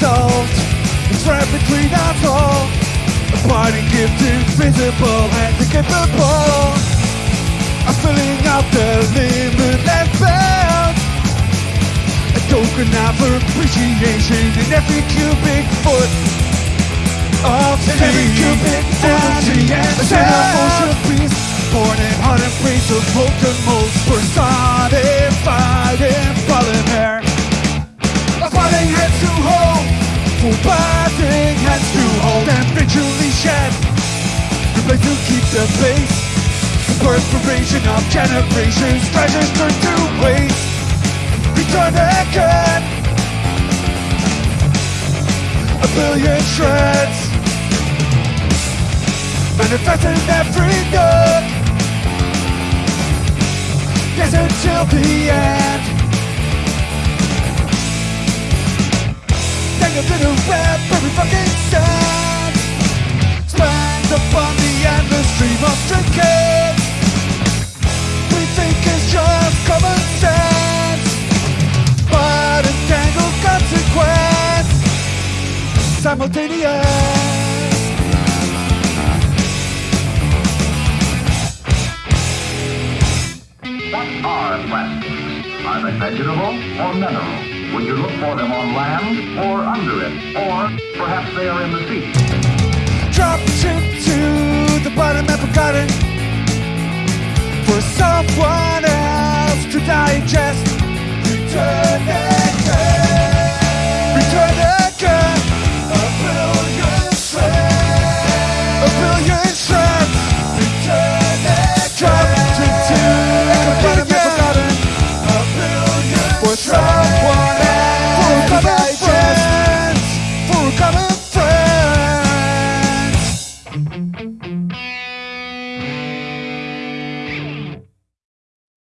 solved. It's right between us all. A parting gift invisible and incapable of filling up the limitless bound. A token of appreciation in every cubic foot of In every cubic foot of sea and A sand. motion beast, born in heart and praise of molten molds, personified Place to keep the pace. The perspiration of generations, treasures turned to waste. Return again. A billion shreds. Manifest in every nook. Yes, until the end. In a web, every fucking Simultaneous. What are plastics? Are they vegetable or mineral? Would you look for them on land or under it? Or perhaps they are in the sea? dropped into the bottom and forgotten for someone else to digest. Return for someone